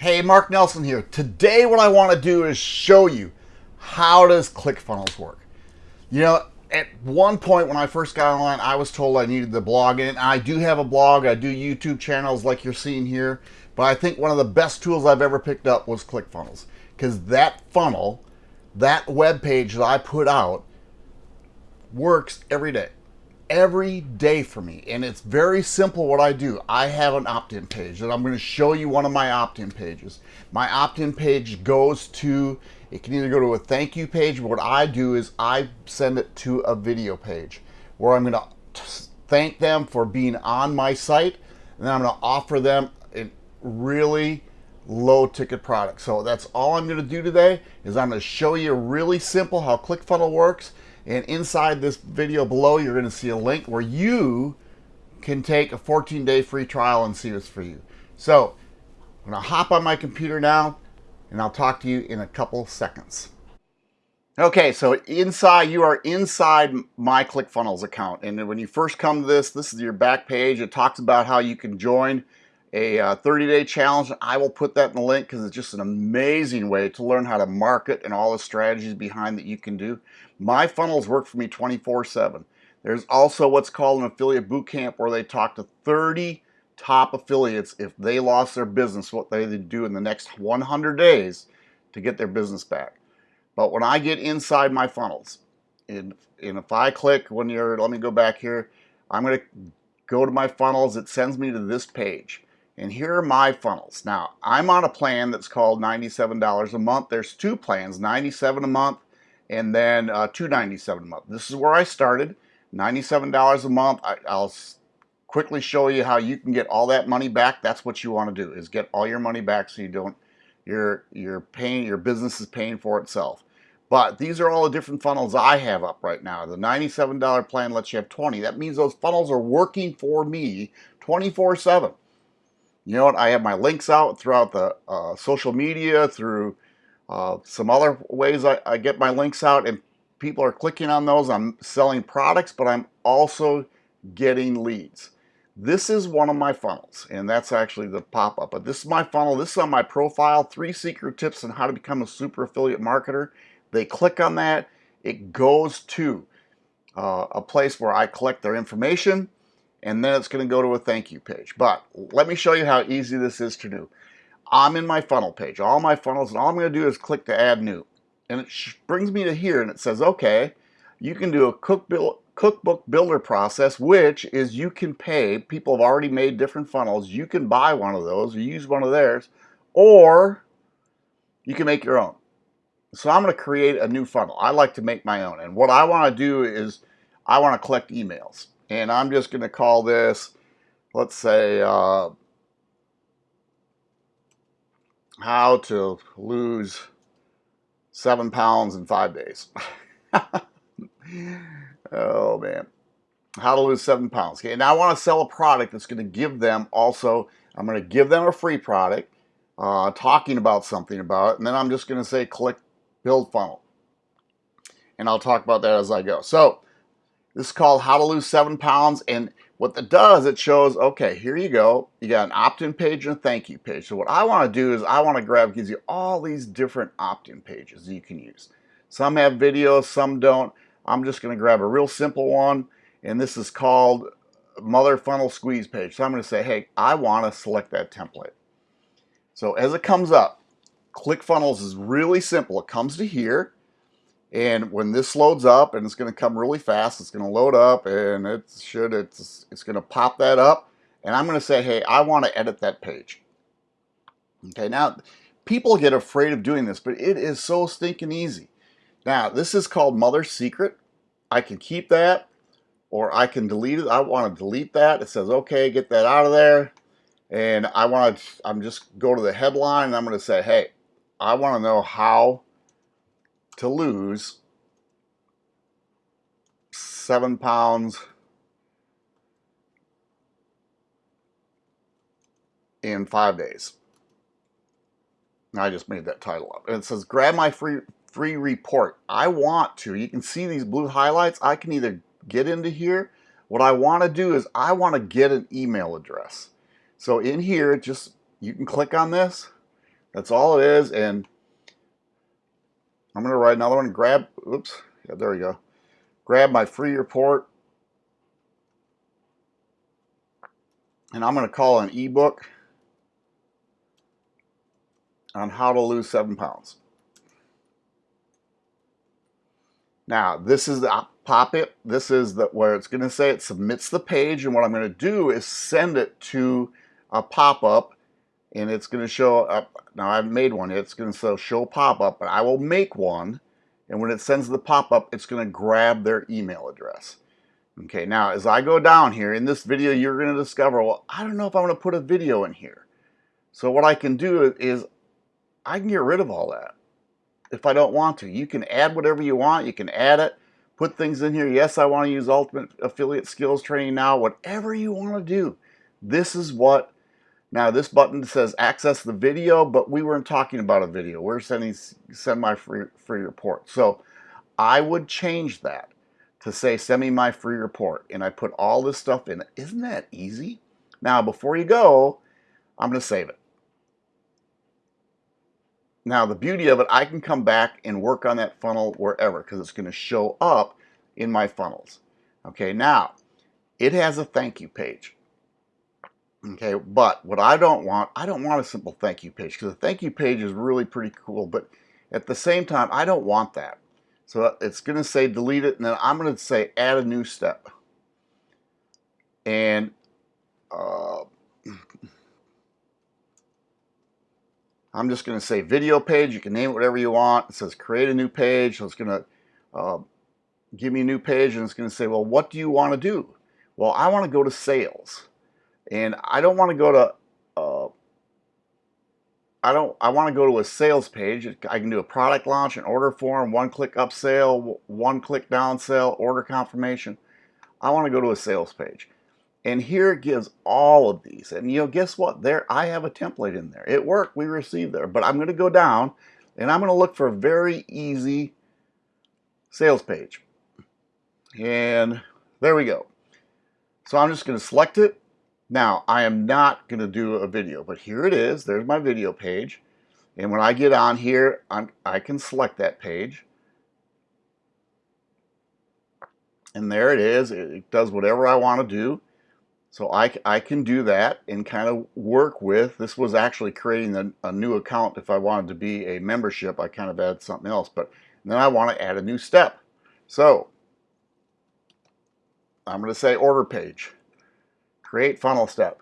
Hey, Mark Nelson here. Today what I want to do is show you how does ClickFunnels work. You know, at one point when I first got online, I was told I needed the blog and I do have a blog. I do YouTube channels like you're seeing here, but I think one of the best tools I've ever picked up was ClickFunnels because that funnel, that web page that I put out works every day every day for me and it's very simple what I do. I have an opt-in page and I'm going to show you one of my opt-in pages. My opt-in page goes to, it can either go to a thank you page, but what I do is I send it to a video page where I'm going to thank them for being on my site and then I'm going to offer them a really low ticket product. So that's all I'm going to do today is I'm going to show you really simple how ClickFunnels works and inside this video below, you're going to see a link where you can take a 14-day free trial and see what's for you. So I'm going to hop on my computer now, and I'll talk to you in a couple seconds. Okay, so inside, you are inside my ClickFunnels account. And when you first come to this, this is your back page. It talks about how you can join a 30-day uh, challenge. I will put that in the link because it's just an amazing way to learn how to market and all the strategies behind that you can do. My funnels work for me 24-7. There's also what's called an affiliate boot camp where they talk to 30 top affiliates if they lost their business, what they do in the next 100 days to get their business back. But when I get inside my funnels, and, and if I click when you're, let me go back here, I'm going to go to my funnels, it sends me to this page. And here are my funnels. Now, I'm on a plan that's called $97 a month. There's two plans, 97 a month and then uh, 297 a month. This is where I started, $97 a month. I, I'll quickly show you how you can get all that money back. That's what you want to do is get all your money back so you don't you're you're paying your business is paying for itself. But these are all the different funnels I have up right now. The $97 plan lets you have 20. That means those funnels are working for me 24 7 you know what, I have my links out throughout the uh, social media, through uh, some other ways I, I, get my links out and people are clicking on those. I'm selling products, but I'm also getting leads. This is one of my funnels, and that's actually the pop-up. But this is my funnel. This is on my profile, three secret tips on how to become a super affiliate marketer. They click on that. It goes to uh, a place where I collect their information and then it's going to go to a thank you page. But let me show you how easy this is to do. I'm in my funnel page, all my funnels, and all I'm going to do is click to add new. And it brings me to here and it says, okay, you can do a cook cookbook builder process, which is you can pay, people have already made different funnels, you can buy one of those or use one of theirs, or you can make your own. So I'm going to create a new funnel. I like to make my own. And what I want to do is I want to collect emails and I'm just going to call this, let's say, uh, how to lose seven pounds in five days. oh man, how to lose seven pounds. Okay, now I want to sell a product that's going to give them also, I'm going to give them a free product, uh, talking about something about it, and then I'm just going to say click build funnel. And I'll talk about that as I go. So this is called How to Lose 7 Pounds. And what it does, it shows, okay, here you go. You got an opt-in page and a thank you page. So what I want to do is I want to grab, gives you all these different opt-in pages you can use. Some have videos, some don't. I'm just going to grab a real simple one. And this is called Mother Funnel Squeeze page. So I'm going to say, hey, I want to select that template. So as it comes up, ClickFunnels is really simple. It comes to here. And when this loads up, and it's going to come really fast, it's going to load up, and it should it's it's going to pop that up, and I'm going to say, hey, I want to edit that page. Okay, now people get afraid of doing this, but it is so stinking easy. Now this is called Mother Secret. I can keep that, or I can delete it. I want to delete that. It says, okay, get that out of there. And I want to, I'm just go to the headline, and I'm going to say, hey, I want to know how to lose seven pounds in five days. I just made that title up. And it says, grab my free free report. I want to. You can see these blue highlights. I can either get into here. What I want to do is I want to get an email address. So in here, just you can click on this That's all it is. And I'm going to write another one. Grab, oops, yeah, there we go. Grab my free report. And I'm going to call an ebook on how to lose seven pounds. Now, this is the pop it. This is the, where it's going to say it submits the page. And what I'm going to do is send it to a pop-up and it's going to show up. Now I've made one. It's going to show pop-up, but I will make one. And when it sends the pop-up, it's going to grab their email address. Okay, now as I go down here in this video, you're going to discover, well, I don't know if I'm going to put a video in here. So what I can do is I can get rid of all that if I don't want to. You can add whatever you want. You can add it, put things in here. Yes, I want to use Ultimate Affiliate Skills Training now. Whatever you want to do. This is what, now this button says access the video, but we weren't talking about a video. We're sending send my free, free report. So I would change that to say send me my free report. And I put all this stuff in. Isn't that easy? Now, before you go, I'm going to save it. Now the beauty of it, I can come back and work on that funnel wherever because it's going to show up in my funnels. Okay, now it has a thank you page. Okay, but what I don't want, I don't want a simple thank you page because a thank you page is really pretty cool, but at the same time, I don't want that. So it's going to say delete it, and then I'm going to say add a new step. And uh, I'm just going to say video page. You can name it whatever you want. It says create a new page. So it's going to uh, give me a new page and it's going to say, well, what do you want to do? Well, I want to go to sales. And I don't want to go to, uh, I don't, I want to go to a sales page. I can do a product launch, an order form, one click up sale, one click down sale, order confirmation. I want to go to a sales page. And here it gives all of these. And you know, guess what? There, I have a template in there. It worked. We received there. But I'm going to go down and I'm going to look for a very easy sales page. And there we go. So I'm just going to select it. Now, I am not going to do a video, but here it is. There's my video page. And when I get on here, I'm, I can select that page. And there it is. It does whatever I want to do. So I, I can do that and kind of work with, this was actually creating a, a, new account if I wanted to be a membership, I kind of add something else, but then I want to add a new step. So I'm going to say order page, create funnel step.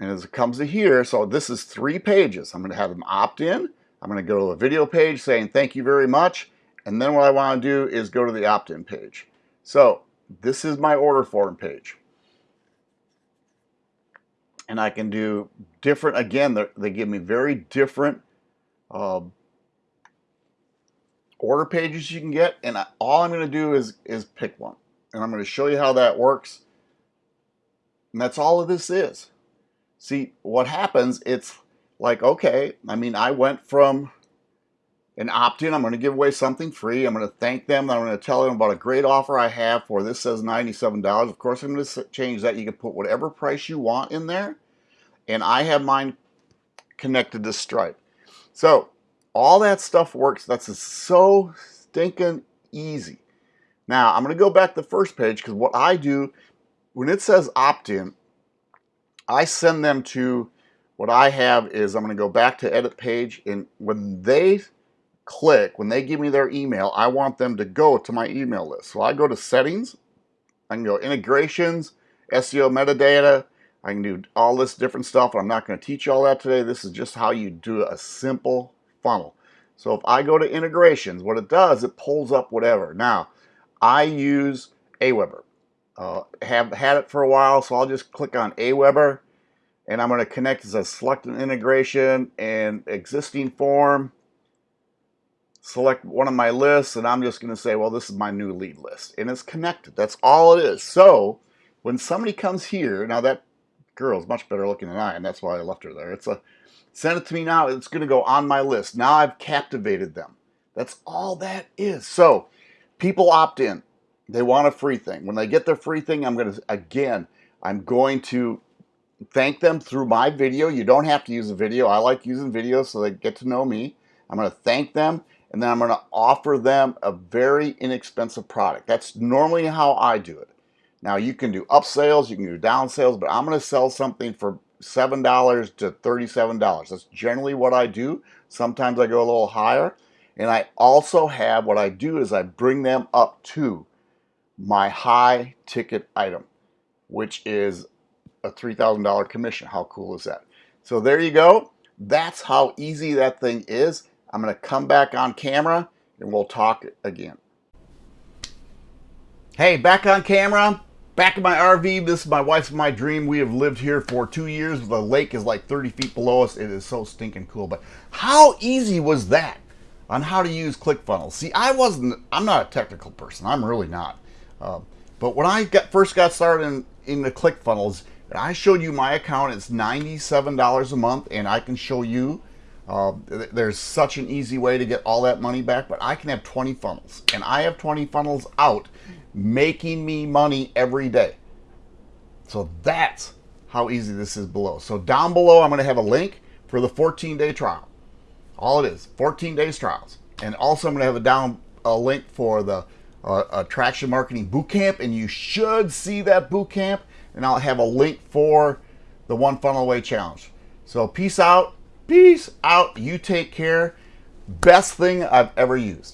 And as it comes to here, so this is three pages. I'm going to have them opt in. I'm going to go to a video page saying thank you very much. And then what I want to do is go to the opt-in page. So this is my order form page. And I can do different, again, they give me very different uh, order pages you can get. And I, all I'm going to do is, is pick one. And I'm going to show you how that works. And that's all of this is. See, what happens, it's like, okay, I mean, I went from an opt-in. I'm going to give away something free. I'm going to thank them. I'm going to tell them about a great offer I have for this says $97. Of course, I'm going to change that. You can put whatever price you want in there. And I have mine connected to Stripe. So all that stuff works. That's so stinking easy. Now, I'm going to go back to the first page because what I do, when it says opt-in, I send them to what I have is I'm going to go back to edit page and when they click, when they give me their email, I want them to go to my email list. So I go to settings, I can go integrations, SEO metadata, I can do all this different stuff. I'm not going to teach you all that today. This is just how you do a simple funnel. So if I go to integrations, what it does, it pulls up whatever. Now, I use Aweber. Uh, have had it for a while, so I'll just click on Aweber, and I'm going to connect as a select an integration and existing form select one of my lists and I'm just going to say, well, this is my new lead list. And it's connected. That's all it is. So when somebody comes here, now that girl is much better looking than I and That's why I left her there. It's a send it to me now. It's going to go on my list. Now I've captivated them. That's all that is. So people opt in. They want a free thing. When they get their free thing, I'm going to, again, I'm going to thank them through my video. You don't have to use a video. I like using videos so they get to know me. I'm going to thank them and then I'm going to offer them a very inexpensive product. That's normally how I do it. Now you can do up sales, you can do down sales, but I'm going to sell something for $7 to $37. That's generally what I do. Sometimes I go a little higher. And I also have what I do is I bring them up to my high ticket item, which is a $3,000 commission. How cool is that? So there you go. That's how easy that thing is. I'm going to come back on camera and we'll talk again. Hey, back on camera. Back in my RV, this is my wife's my dream. We have lived here for two years. The lake is like 30 feet below us. It is so stinking cool. But how easy was that on how to use ClickFunnels? See, I wasn't, I'm not a technical person. I'm really not. Uh, but when I got first got started in, in the ClickFunnels, I showed you my account. It's $97 a month, and I can show you uh, there's such an easy way to get all that money back, but I can have 20 funnels, and I have 20 funnels out making me money every day. So that's how easy this is below. So down below, I'm going to have a link for the 14 day trial. All it is, 14 days trials. And also I'm going to have a down a link for the uh, attraction marketing bootcamp, and you should see that bootcamp. And I'll have a link for the one funnel away challenge. So peace out. Peace out. You take care. Best thing I've ever used.